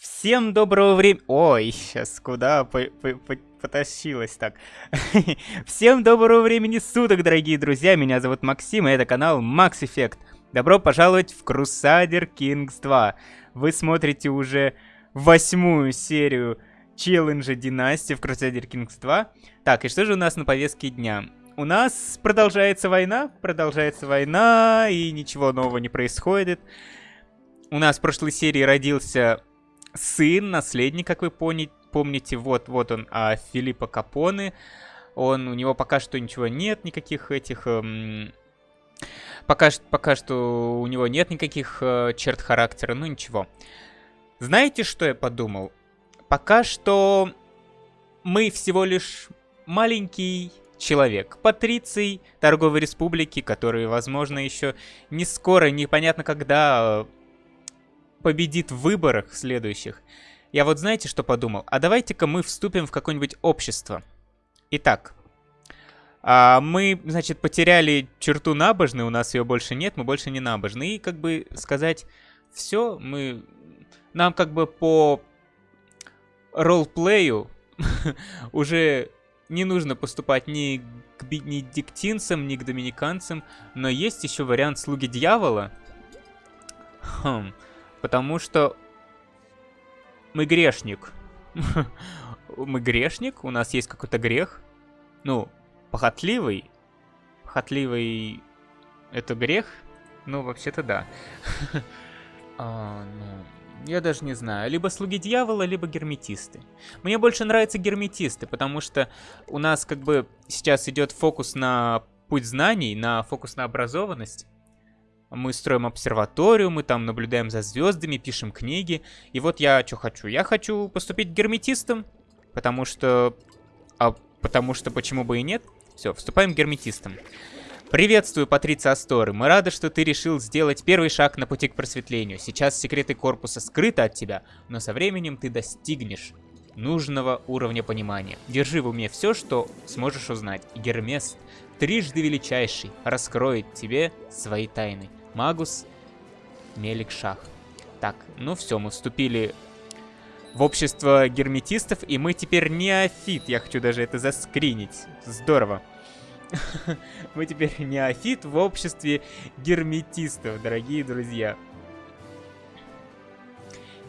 Всем доброго времени... Ой, сейчас куда по по по потащилась так. Всем доброго времени суток, дорогие друзья. Меня зовут Максим, и это канал Max Effect. Добро пожаловать в Crusader Kings 2. Вы смотрите уже восьмую серию челленджа Династии в Crusader Kings 2. Так, и что же у нас на повестке дня? У нас продолжается война, продолжается война, и ничего нового не происходит. У нас в прошлой серии родился сын, наследник, как вы помните, вот, вот он, а, Филиппа Капоны. Он, у него пока что ничего нет, никаких этих... Эм, пока, пока что у него нет никаких э, черт характера, ну ничего. Знаете, что я подумал? Пока что мы всего лишь маленький человек, патриций торговой республики, который, возможно, еще не скоро, непонятно когда победит в выборах следующих. Я вот знаете, что подумал? А давайте-ка мы вступим в какое-нибудь общество. Итак, а мы, значит, потеряли черту набожной, у нас ее больше нет, мы больше не набожны. И как бы сказать, все, мы... Нам как бы по ролплею уже не нужно поступать ни к бенедиктинцам, ни к доминиканцам, но есть еще вариант слуги дьявола. Хм, потому что мы грешник. мы грешник, у нас есть какой-то грех. Ну, похотливый. Похотливый это грех? Ну, вообще-то да. а, ну, я даже не знаю. Либо слуги дьявола, либо герметисты. Мне больше нравятся герметисты, потому что у нас как бы сейчас идет фокус на путь знаний, на фокус на образованность. Мы строим обсерваторию, мы там наблюдаем за звездами, пишем книги. И вот я что хочу? Я хочу поступить герметистом, потому что... А потому что почему бы и нет? Все, вступаем герметистом. Приветствую, Патриция Асторы. Мы рады, что ты решил сделать первый шаг на пути к просветлению. Сейчас секреты корпуса скрыты от тебя, но со временем ты достигнешь нужного уровня понимания. Держи в уме все, что сможешь узнать. Гермес, трижды величайший, раскроет тебе свои тайны. Магус, Мелик Шах. Так, ну все, мы вступили в общество герметистов, и мы теперь неофит. Я хочу даже это заскринить. Здорово. Мы теперь неофит в обществе герметистов, дорогие друзья.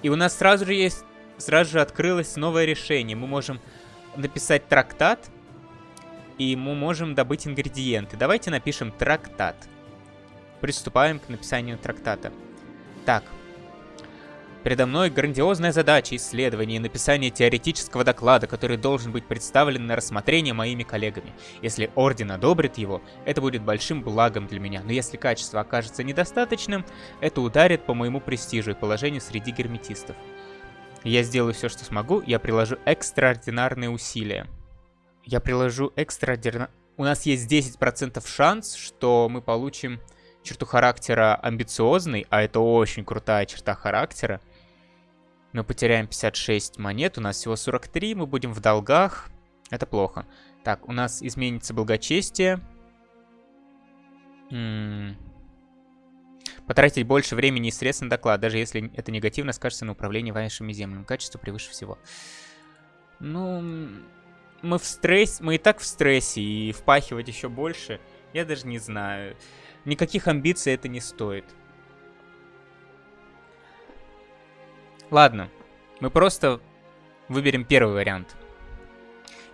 И у нас сразу же есть, сразу же открылось новое решение. Мы можем написать трактат, и мы можем добыть ингредиенты. Давайте напишем трактат. Приступаем к написанию трактата. Так, Передо мной грандиозная задача исследования и написания теоретического доклада, который должен быть представлен на рассмотрение моими коллегами. Если Орден одобрит его, это будет большим благом для меня, но если качество окажется недостаточным, это ударит по моему престижу и положению среди герметистов. Я сделаю все, что смогу, я приложу экстраординарные усилия. Я приложу экстраординарные... У нас есть 10% шанс, что мы получим черту характера амбициозный, а это очень крутая черта характера. Мы потеряем 56 монет, у нас всего 43, мы будем в долгах. Это плохо. Так, у нас изменится благочестие. М -м Потратить больше времени и средств на доклад, даже если это негативно скажется на управлении вашими землями. Качество превыше всего. Ну, мы в стрессе, мы и так в стрессе, и впахивать еще больше, я даже не знаю. Никаких амбиций это не стоит. Ладно, мы просто выберем первый вариант.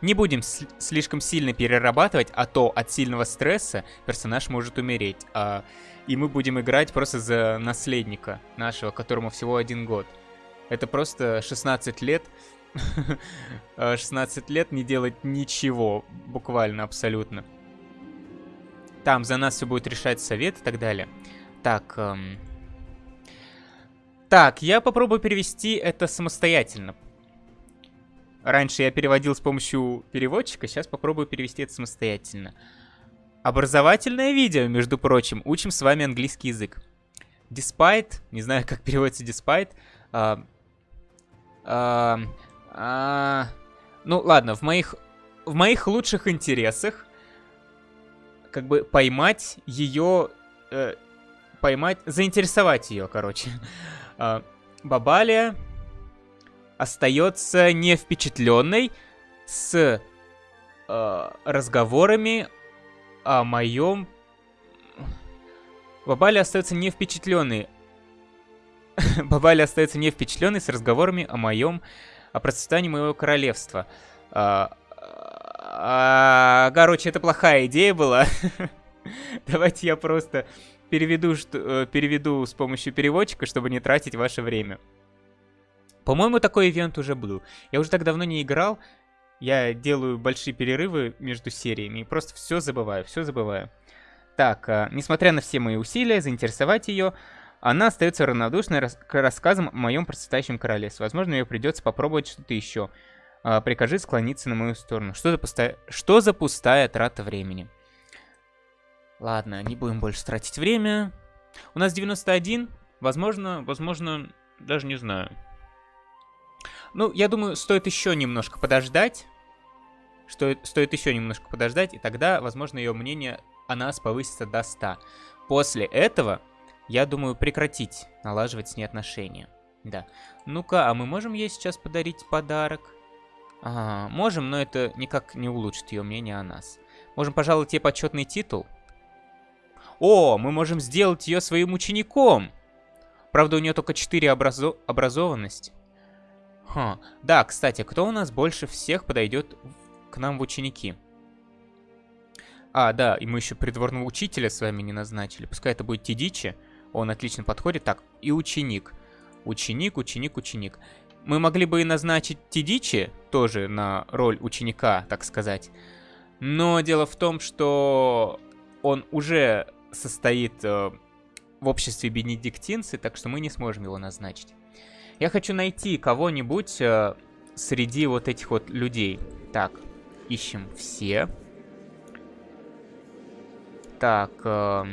Не будем слишком сильно перерабатывать, а то от сильного стресса персонаж может умереть. А, и мы будем играть просто за наследника нашего, которому всего один год. Это просто 16 лет. 16 лет не делать ничего, буквально, абсолютно. Там за нас все будет решать совет и так далее. Так, эм, так, я попробую перевести это самостоятельно. Раньше я переводил с помощью переводчика, сейчас попробую перевести это самостоятельно. Образовательное видео, между прочим. Учим с вами английский язык. Despite, не знаю, как переводится despite. А, а, а, ну, ладно, в моих, в моих лучших интересах как бы поймать ее... Э, поймать... Заинтересовать ее, короче. А, Бабалия. остается не впечатленной с э, разговорами о моем... Бабали остается не впечатленный. Бабали остается не впечатленный с разговорами о моем... о процветании моего королевства. А, а, короче, это плохая идея была. Давайте я просто переведу, что, э, переведу с помощью переводчика, чтобы не тратить ваше время. По-моему, такой ивент уже был. Я уже так давно не играл. Я делаю большие перерывы между сериями и просто все забываю, все забываю. Так, э, несмотря на все мои усилия заинтересовать ее, она остается равнодушной рас к рассказам о моем процветающем королевстве. Возможно, ее придется попробовать что-то еще. Э, прикажи склониться на мою сторону. Что за, пустая... что за пустая трата времени? Ладно, не будем больше тратить время. У нас 91. Возможно, возможно, даже не знаю. Ну, я думаю, стоит еще немножко подождать. Что, стоит еще немножко подождать, и тогда, возможно, ее мнение о нас повысится до 100. После этого, я думаю, прекратить налаживать с ней отношения. Да. Ну-ка, а мы можем ей сейчас подарить подарок? Ага, можем, но это никак не улучшит ее мнение о нас. Можем пожаловать ей почетный титул. О, мы можем сделать ее своим учеником. Правда, у нее только 4 образо образованности. Ха. Да, кстати, кто у нас больше всех подойдет к нам в ученики? А, да, и мы еще придворного учителя с вами не назначили. Пускай это будет Тидичи. Он отлично подходит. Так, и ученик. Ученик, ученик, ученик. Мы могли бы и назначить Тидичи тоже на роль ученика, так сказать. Но дело в том, что он уже состоит э, в обществе бенедиктинцы, так что мы не сможем его назначить. Я хочу найти кого-нибудь э, среди вот этих вот людей. Так, ищем все. Так, э,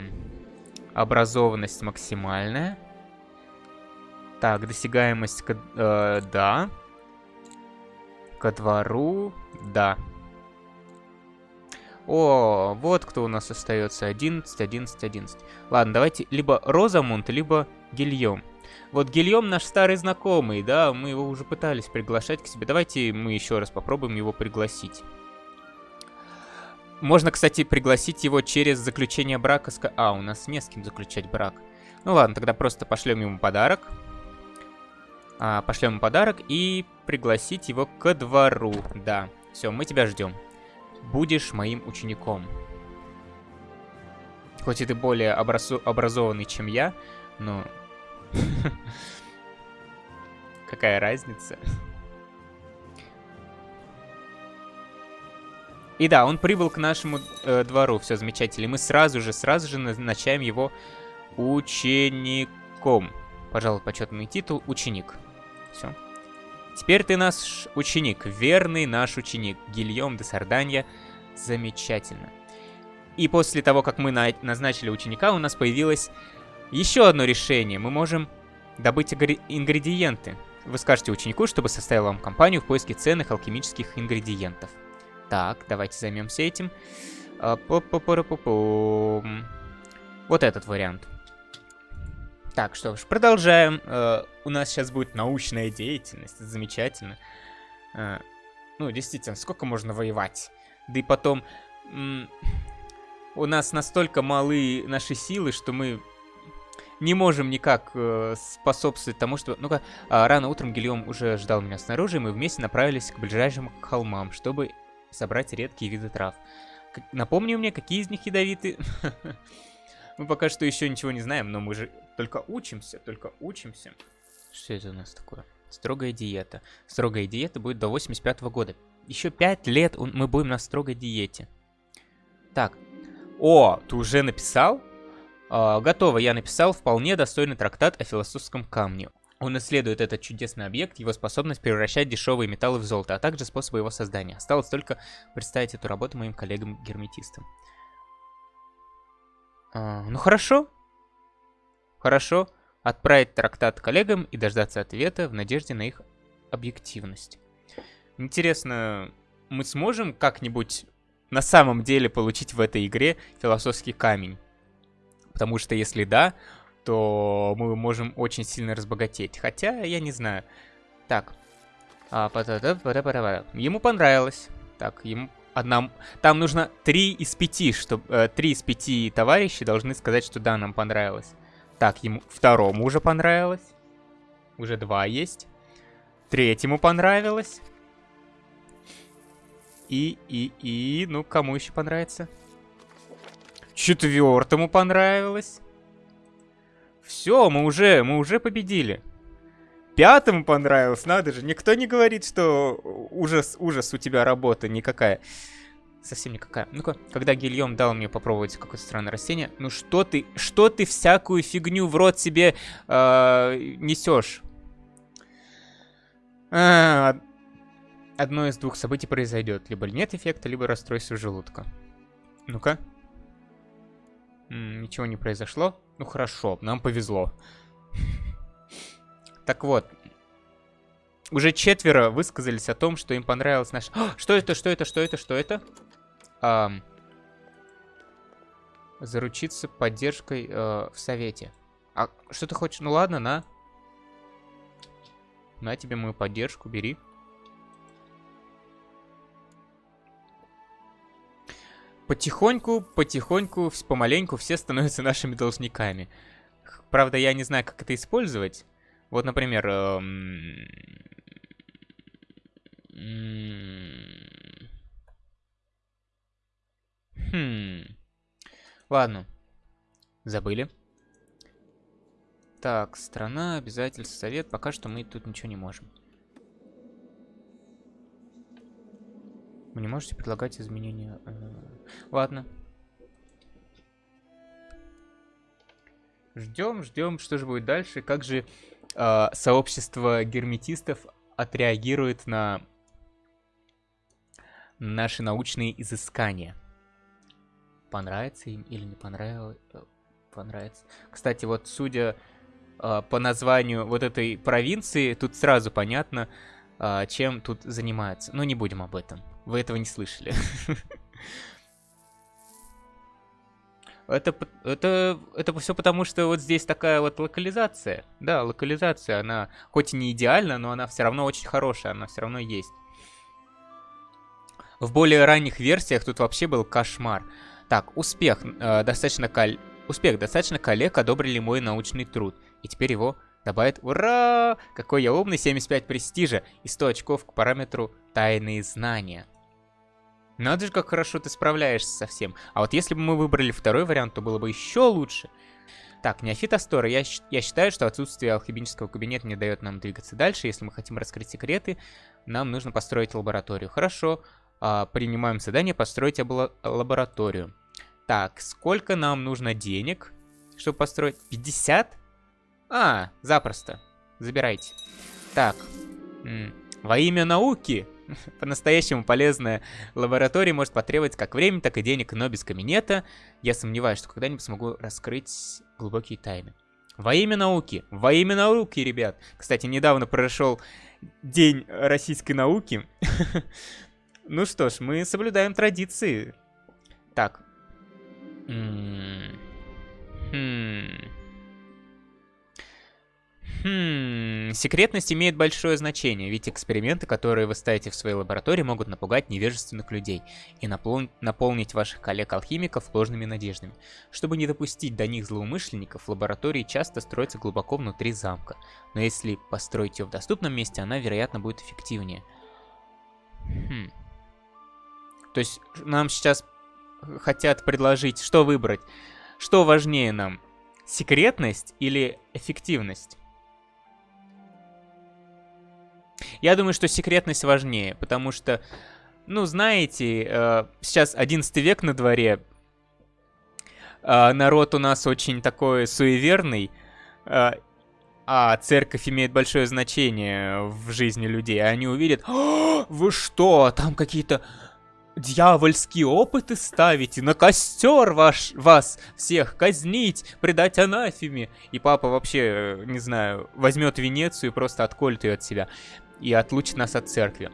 образованность максимальная. Так, досягаемость, э, да. Ко двору, да. О, вот кто у нас остается. 11, 11, 11. Ладно, давайте либо Розамунд, либо Гильем. Вот Гильем наш старый знакомый, да, мы его уже пытались приглашать к себе. Давайте мы еще раз попробуем его пригласить. Можно, кстати, пригласить его через заключение брака. А, у нас не с кем заключать брак. Ну ладно, тогда просто пошлем ему подарок. А, пошлем ему подарок и пригласить его ко двору. Да, все, мы тебя ждем. Будешь моим учеником. Хоть и ты более образу образованный, чем я, но Какая разница? И да, он прибыл к нашему э, двору, все замечательно. И мы сразу же, сразу же назначаем его учеником. Пожалуй, почетный титул ученик. Все. Теперь ты наш ученик, верный наш ученик, Гильем де Сарданья. Замечательно. И после того, как мы на назначили ученика, у нас появилось еще одно решение. Мы можем добыть ингредиенты. Вы скажете ученику, чтобы составил вам компанию в поиске ценных алхимических ингредиентов. Так, давайте займемся этим. А, вот этот вариант. Так, что ж, продолжаем. Uh, у нас сейчас будет научная деятельность. Замечательно. Uh, ну, действительно, сколько можно воевать? Да и потом... У нас настолько малы наши силы, что мы не можем никак э, способствовать тому, что... Ну-ка, э, рано утром Гильем уже ждал меня снаружи, и мы вместе направились к ближайшим холмам, чтобы собрать редкие виды трав. Напомни мне, какие из них ядовиты? Мы пока что еще ничего не знаем, но мы же только учимся, только учимся. Что это у нас такое? Строгая диета. Строгая диета будет до 85 -го года. Еще 5 лет мы будем на строгой диете. Так. О, ты уже написал? А, готово, я написал вполне достойный трактат о философском камне. Он исследует этот чудесный объект, его способность превращать дешевые металлы в золото, а также способы его создания. Осталось только представить эту работу моим коллегам-герметистам. А, ну хорошо. Хорошо. Отправить трактат коллегам и дождаться ответа в надежде на их объективность. Интересно, мы сможем как-нибудь на самом деле получить в этой игре философский камень? Потому что если да, то мы можем очень сильно разбогатеть. Хотя, я не знаю. Так, А. Ему понравилось. Так, ему одна... Там нужно три из пяти, чтобы... Э, три из пяти товарищей должны сказать, что да, нам понравилось. Так, ему второму уже понравилось. Уже два есть. Третьему понравилось. И, и, и... Ну, кому еще понравится? Четвертому понравилось. Все, мы уже, мы уже победили. Пятому понравилось, надо же. Никто не говорит, что ужас, ужас у тебя работа никакая. Совсем никакая. Ну-ка, когда Гильем дал мне попробовать какое-то странное растение, ну что ты, что ты всякую фигню в рот себе э, несешь? А, одно из двух событий произойдет. Либо нет эффекта, либо расстройство желудка. Ну-ка. Ничего не произошло. Ну хорошо, нам повезло. Так вот. Уже четверо высказались о том, что им понравилось наш... что это, что это, что это, что это? А, заручиться поддержкой э, в совете. А что ты хочешь? Ну ладно, на. На тебе мою поддержку, бери. Потихоньку, потихоньку, помаленьку все становятся нашими должниками. Правда, я не знаю, как это использовать. Вот, например... Эм... Хм... Ладно. Забыли. Так, страна, обязательство, совет. Пока что мы тут ничего не можем. Вы не можете предлагать изменения. Э, ладно. Ждем, ждем, что же будет дальше. Как же э, сообщество герметистов отреагирует на наши научные изыскания. Понравится им или не понравилось? Э, понравится. Кстати, вот судя э, по названию вот этой провинции, тут сразу понятно, чем тут занимаются. Но не будем об этом. Вы этого не слышали. Это, это, это все потому, что вот здесь такая вот локализация. Да, локализация, она хоть и не идеальна, но она все равно очень хорошая, она все равно есть. В более ранних версиях тут вообще был кошмар. Так, успех. Э, достаточно кол... Успех. Достаточно коллег одобрили мой научный труд. И теперь его добавят. Ура! Какой я умный, 75 престижа и 100 очков к параметру тайные знания. Надо же, как хорошо ты справляешься со всем. А вот если бы мы выбрали второй вариант, то было бы еще лучше. Так, неофит Астора. Я, я считаю, что отсутствие алхимического кабинета не дает нам двигаться дальше. Если мы хотим раскрыть секреты, нам нужно построить лабораторию. Хорошо. А, принимаем задание построить лабораторию. Так, сколько нам нужно денег, чтобы построить? 50? А, запросто. Забирайте. Так. Во имя науки по-настоящему полезная лаборатория может потребовать как времени, так и денег, но без кабинета я сомневаюсь, что когда-нибудь смогу раскрыть глубокие тайны. Во имя науки, во имя науки, ребят. Кстати, недавно прошел День российской науки. ну что ж, мы соблюдаем традиции. Так. Хм... Хм, секретность имеет большое значение, ведь эксперименты, которые вы ставите в своей лаборатории, могут напугать невежественных людей и напол наполнить ваших коллег-алхимиков ложными надеждами. Чтобы не допустить до них злоумышленников, лаборатории часто строятся глубоко внутри замка, но если построить ее в доступном месте, она, вероятно, будет эффективнее. Хм. То есть нам сейчас хотят предложить, что выбрать? Что важнее нам? Секретность или эффективность? Я думаю, что секретность важнее, потому что, ну, знаете, э, сейчас 11 век на дворе, э, народ у нас очень такой суеверный, э, а церковь имеет большое значение в жизни людей. Они увидят, вы что, там какие-то дьявольские опыты ставите, на костер ваш, вас всех казнить, предать анафеме. И папа вообще, не знаю, возьмет Венецию и просто отколет ее от себя и отлучит нас от церкви.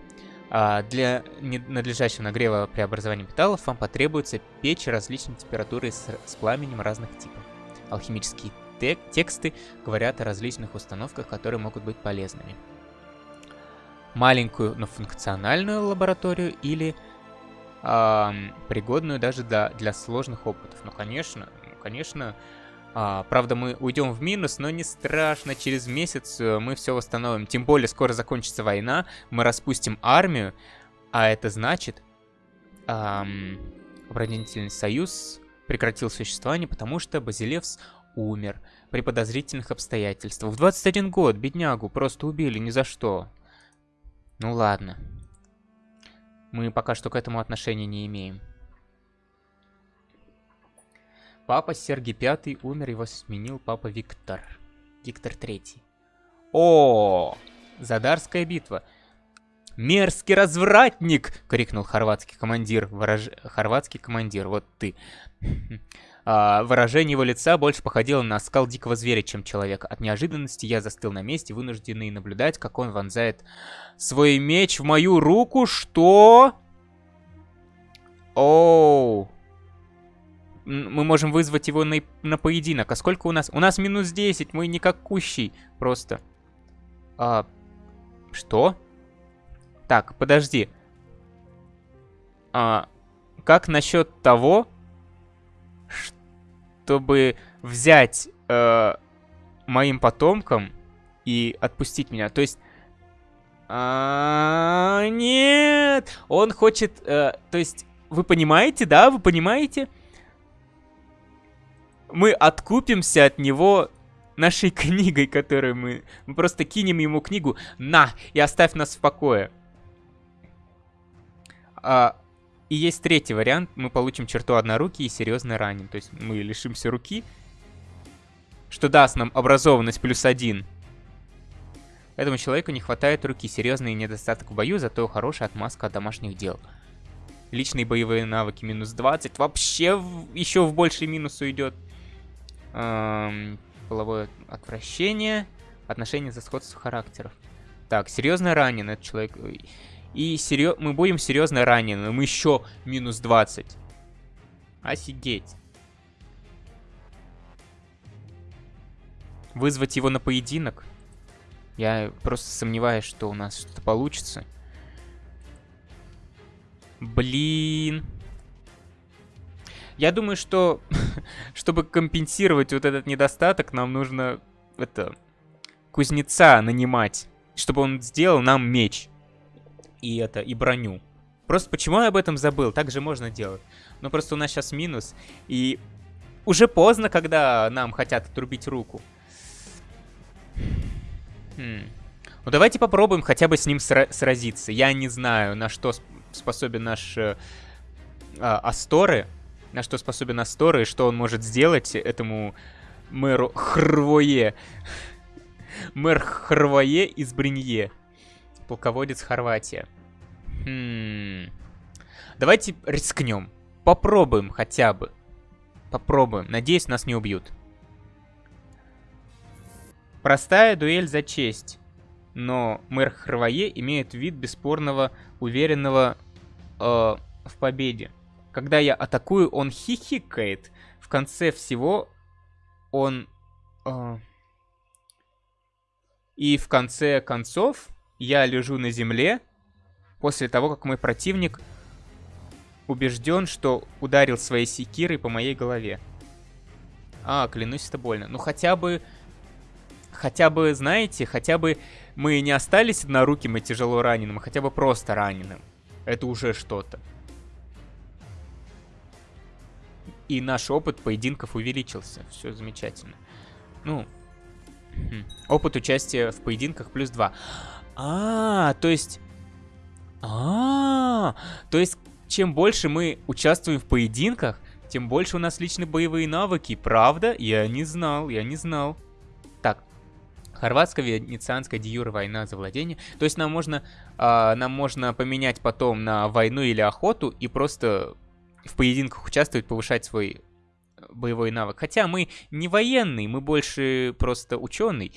А для надлежащего нагрева преобразования металлов вам потребуется печь различной температуры с, с пламенем разных типов. Алхимические тек тексты говорят о различных установках, которые могут быть полезными. маленькую, но функциональную лабораторию или э, пригодную даже для, для сложных опытов. Ну, конечно, ну, конечно. А, правда, мы уйдем в минус, но не страшно. Через месяц э, мы все восстановим. Тем более, скоро закончится война, мы распустим армию, а это значит, эм, оборонительный союз прекратил существование, потому что Базилевс умер при подозрительных обстоятельствах. В 21 год беднягу просто убили ни за что. Ну ладно. Мы пока что к этому отношения не имеем. Папа Сергий Пятый умер, его сменил папа Виктор. Виктор Третий. О, Задарская битва. «Мерзкий развратник!» — крикнул хорватский командир. Ворож... Хорватский командир, вот ты. а, выражение его лица больше походило на скал дикого зверя, чем человека. От неожиданности я застыл на месте, вынужденный наблюдать, как он вонзает свой меч в мою руку. Что? Оу. Мы можем вызвать его на, на поединок. А сколько у нас? У нас минус 10, мы не как кущий просто. А, что? Так, подожди. А, как насчет того, чтобы взять э, моим потомкам и отпустить меня? То есть... А, нет! Он хочет... Э, то есть, вы понимаете, да? Вы понимаете? Мы откупимся от него нашей книгой, которую мы... Мы просто кинем ему книгу. На! И оставь нас в покое. А, и есть третий вариант. Мы получим черту одноруки и серьезно ранен. То есть мы лишимся руки, что даст нам образованность плюс один. Этому человеку не хватает руки. Серьезный недостаток в бою, зато хорошая отмазка от домашних дел. Личные боевые навыки минус 20. Вообще еще в больший минус уйдет. Половое отвращение. Отношения за сходство характеров. Так, серьезно ранен этот человек. И серьез... мы будем серьезно ранены. Мы еще минус 20. Офигеть. Вызвать его на поединок? Я просто сомневаюсь, что у нас что-то получится. Блин. Я думаю, что чтобы компенсировать вот этот недостаток, нам нужно это кузнеца нанимать, чтобы он сделал нам меч и это, и броню. Просто почему я об этом забыл? Так же можно делать. Но просто у нас сейчас минус, и уже поздно, когда нам хотят отрубить руку. Хм. Ну давайте попробуем хотя бы с ним сра сразиться. Я не знаю, на что способен наш э, э, Асторы, на что способен Асторы, и что он может сделать этому мэру Хрвое. Мэр Хрвое из Бринье полководец Хорватия. Хм. Давайте рискнем. Попробуем хотя бы. Попробуем. Надеюсь, нас не убьют. Простая дуэль за честь. Но мэр Хрвае имеет вид бесспорного, уверенного э, в победе. Когда я атакую, он хихикает. В конце всего он... Э, и в конце концов я лежу на земле после того, как мой противник убежден, что ударил своей секирой по моей голове. А, клянусь, это больно. Ну хотя бы... Хотя бы, знаете, хотя бы мы не остались одноруким и тяжело раненым, а хотя бы просто раненым. Это уже что-то. И наш опыт поединков увеличился. Все замечательно. Ну, хм. опыт участия в поединках плюс 2. А, то есть... А, то есть, чем больше мы участвуем в поединках, тем больше у нас личные боевые навыки. Правда? Я не знал, я не знал. Так, Хорватско-венецианская диюра война за владение. То есть нам можно, э, нам можно поменять потом на войну или охоту и просто в поединках участвовать, повышать свой боевой навык. Хотя мы не военный, мы больше просто ученый.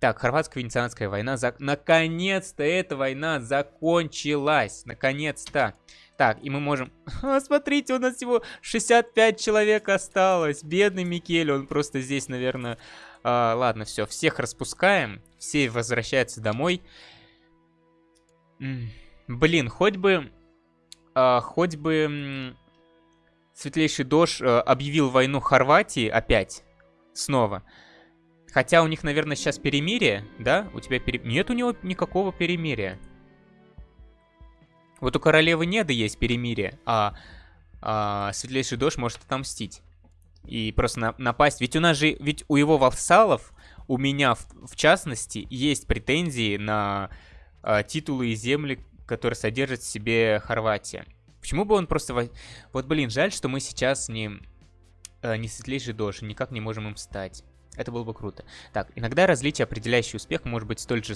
Так, хорватско-венецианская война. За... Наконец-то эта война закончилась. Наконец-то. Так, и мы можем... А, смотрите, у нас всего 65 человек осталось. Бедный Микель, он просто здесь, наверное... А, ладно, все, всех распускаем. Все возвращаются домой. Блин, хоть бы... А, хоть бы... Светлейший Дож а, объявил войну Хорватии опять. Снова. Хотя у них, наверное, сейчас перемирие, да? У тебя пере... Нет у него никакого перемирия. Вот у королевы Неды есть перемирие, а, а Светлейший Дож может отомстить. И просто на, напасть. Ведь у нас же, ведь у его вассалов, у меня в, в частности, есть претензии на а, титулы и земли, которые содержит в себе Хорватия. Почему бы он просто... Вот, блин, жаль, что мы сейчас не, э, не светлейший дождь, никак не можем им стать. Это было бы круто. Так, иногда различие, определяющий успех, может быть столь же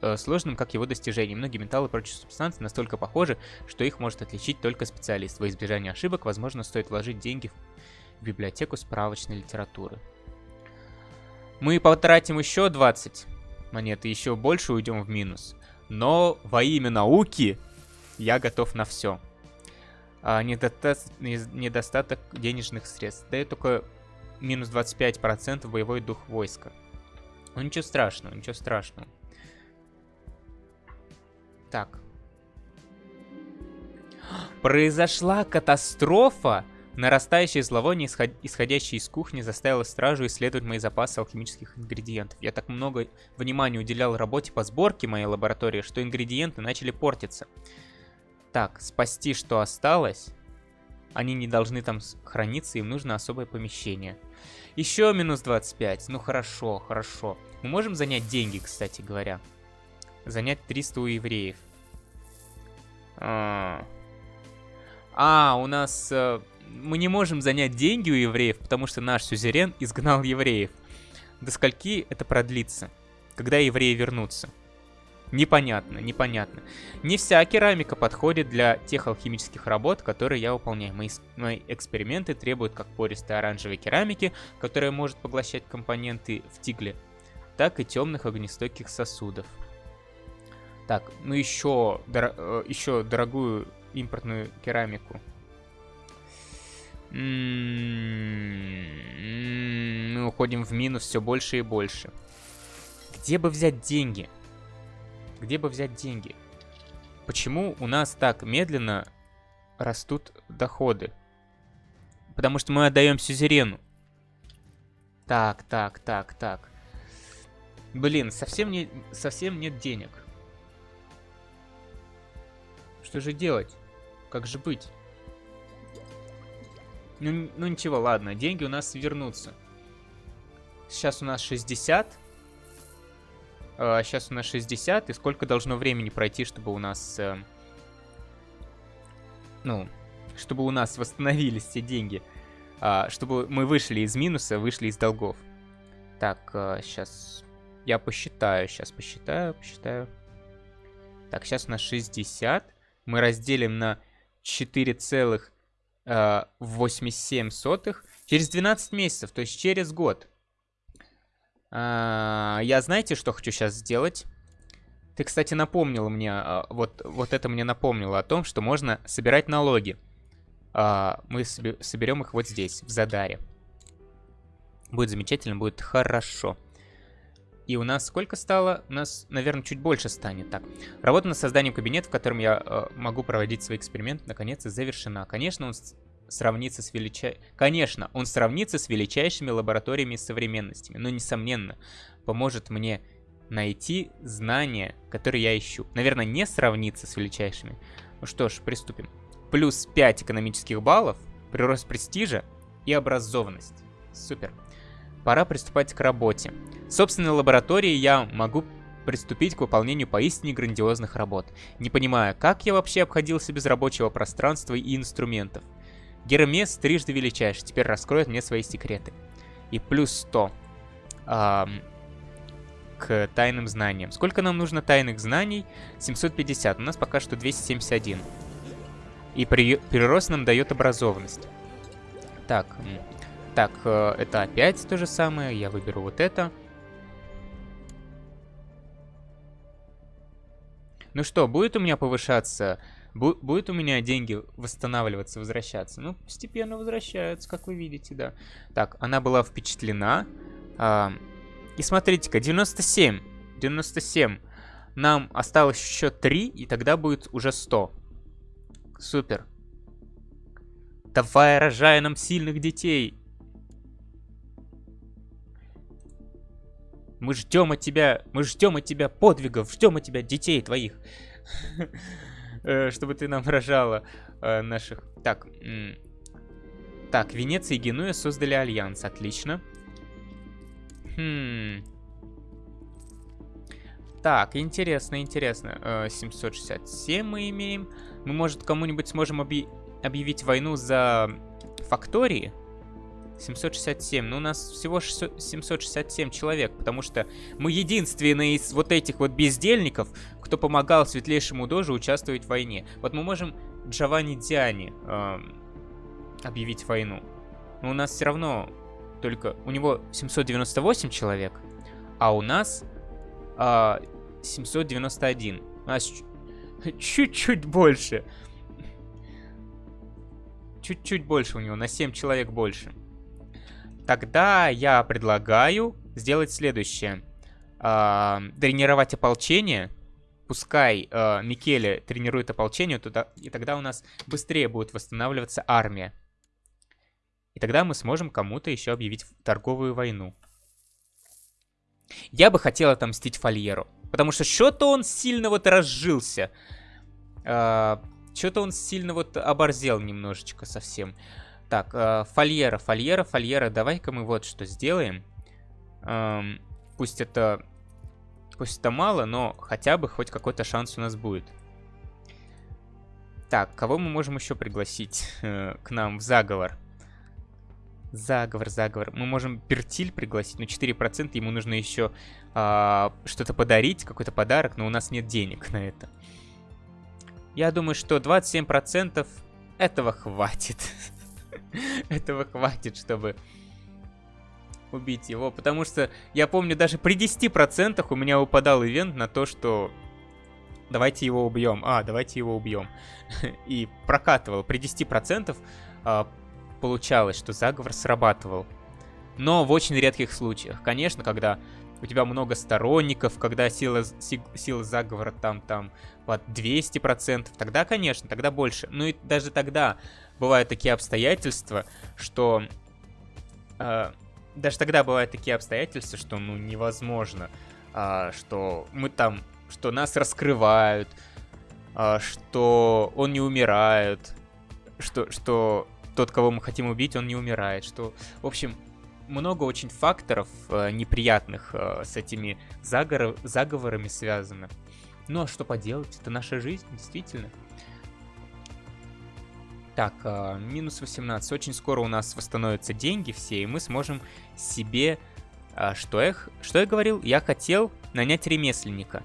э, сложным, как его достижение. Многие металлы и прочие субстанции настолько похожи, что их может отличить только специалист. Во избежание ошибок, возможно, стоит вложить деньги в библиотеку справочной литературы. Мы потратим еще 20 монет и еще больше уйдем в минус. Но во имя науки я готов на все. А, недоста... Недостаток денежных средств. Дает только минус 25% боевой дух войска. Ну ничего страшного, ничего страшного. Так. Произошла катастрофа! Нарастающее зловоние, исходящее из кухни, заставило стражу исследовать мои запасы алхимических ингредиентов. Я так много внимания уделял работе по сборке моей лаборатории, что ингредиенты начали портиться. Так, спасти что осталось. Они не должны там храниться, им нужно особое помещение. Еще минус 25. Ну хорошо, хорошо. Мы можем занять деньги, кстати говоря. Занять 300 у евреев. А, а у нас... Э, мы не можем занять деньги у евреев, потому что наш сюзерен изгнал евреев. До скольки это продлится? Когда евреи вернутся? Непонятно, непонятно. Не вся керамика подходит для тех алхимических работ, которые я выполняю. Мои, мои эксперименты требуют как пористой оранжевой керамики, которая может поглощать компоненты в тигле, так и темных огнестойких сосудов. Так, ну еще, дор э, еще дорогую импортную керамику. Мы уходим в минус все больше и больше. Где бы взять деньги? Где бы взять деньги? Почему у нас так медленно растут доходы? Потому что мы отдаем сюзерену. Так, так, так, так. Блин, совсем, не, совсем нет денег. Что же делать? Как же быть? Ну, ну ничего, ладно, деньги у нас вернутся. Сейчас у нас 60. А, сейчас у нас 60. И сколько должно времени пройти, чтобы у нас... Э, ну, чтобы у нас восстановились все деньги. А, чтобы мы вышли из минуса, вышли из долгов. Так, сейчас... А, я посчитаю, сейчас посчитаю, посчитаю. Так, сейчас у нас 60. Мы разделим на 4 целых 87 сотых через 12 месяцев, то есть через год. А, я знаете, что хочу сейчас сделать? Ты, кстати, напомнил мне, а, вот, вот это мне напомнило о том, что можно собирать налоги. А, мы соберем их вот здесь, в Задаре. Будет замечательно, будет хорошо. И у нас сколько стало? У нас, наверное, чуть больше станет. Так, работа над созданием кабинета, в котором я э, могу проводить свои эксперименты, наконец завершена. Конечно, он сравнится с величай... Конечно, он сравнится с величайшими лабораториями современностями, но, несомненно, поможет мне найти знания, которые я ищу. Наверное, не сравнится с величайшими. Ну что ж, приступим. Плюс 5 экономических баллов, прирост престижа и образованность. Супер. Пора приступать к работе. В собственной лаборатории я могу приступить к выполнению поистине грандиозных работ, не понимая, как я вообще обходился без рабочего пространства и инструментов. Гермес трижды величайший, теперь раскроет мне свои секреты. И плюс 100 эм, к тайным знаниям. Сколько нам нужно тайных знаний? 750, у нас пока что 271. И при, прирост нам дает образованность. Так, так, э, это опять то же самое. Я выберу вот это. Ну что, будет у меня повышаться... Бу будет у меня деньги восстанавливаться, возвращаться? Ну, постепенно возвращаются, как вы видите, да. Так, она была впечатлена. А, и смотрите-ка, 97. 97. Нам осталось еще 3, и тогда будет уже 100. Супер. Давай, рожай нам сильных детей. Мы ждем от тебя, мы ждем от тебя подвигов, ждем от тебя детей твоих. Э, чтобы ты нам рожала э, наших... Так, так, Венеция и Генуя создали альянс, отлично. Хм... Так, интересно, интересно. 767 э, мы имеем. Мы, может, кому-нибудь сможем объ... объявить войну за фактории? 767. Но ну, у нас всего 600... 767 человек, потому что мы единственные из вот этих вот бездельников, кто помогал Светлейшему Дожу участвовать в войне. Вот мы можем Джованни Диани э, объявить войну. Но у нас все равно только... У него 798 человек, а у нас э, 791. У нас чуть-чуть больше. Чуть-чуть больше у него, на 7 человек больше. Тогда я предлагаю сделать следующее. Э, тренировать ополчение. Пускай э, Микеле тренирует ополчение, туда, и тогда у нас быстрее будет восстанавливаться армия. И тогда мы сможем кому-то еще объявить торговую войну. Я бы хотел отомстить Фольеру. Потому что что-то он сильно вот разжился. Э, что-то он сильно вот оборзел немножечко совсем. Так, э, фольера, фольера, фольера. Давай-ка мы вот что сделаем. Эм, пусть это... Пусть это мало, но хотя бы хоть какой-то шанс у нас будет. Так, кого мы можем еще пригласить э, к нам в заговор? Заговор, заговор. Мы можем Пертиль пригласить, но 4% ему нужно еще э, что-то подарить, какой-то подарок, но у нас нет денег на это. Я думаю, что 27% этого хватит. Этого хватит, чтобы убить его. Потому что я помню, даже при 10% у меня упадал ивент на то, что давайте его убьем. А, давайте его убьем. И прокатывал. При 10% а, получалось, что заговор срабатывал. Но в очень редких случаях. Конечно, когда у тебя много сторонников, когда сила, сила заговора там, там под 200%, тогда, конечно, тогда больше. Ну и даже тогда бывают такие обстоятельства, что... Э, даже тогда бывают такие обстоятельства, что, ну, невозможно, э, что мы там, что нас раскрывают, э, что он не умирает, что, что тот, кого мы хотим убить, он не умирает, что, в общем, много очень факторов э, неприятных э, с этими заговор заговорами связано. Ну а что поделать, это наша жизнь, действительно. Так, э, минус 18. Очень скоро у нас восстановятся деньги все, и мы сможем себе... Э, что, я, что я говорил? Я хотел нанять ремесленника.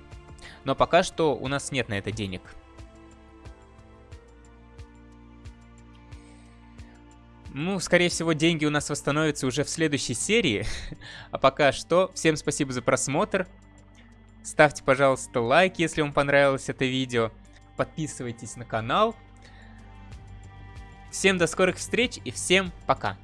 Но пока что у нас нет на это денег. Ну, скорее всего, деньги у нас восстановятся уже в следующей серии. а пока что, всем спасибо за просмотр. Ставьте, пожалуйста, лайк, если вам понравилось это видео. Подписывайтесь на канал. Всем до скорых встреч и всем пока.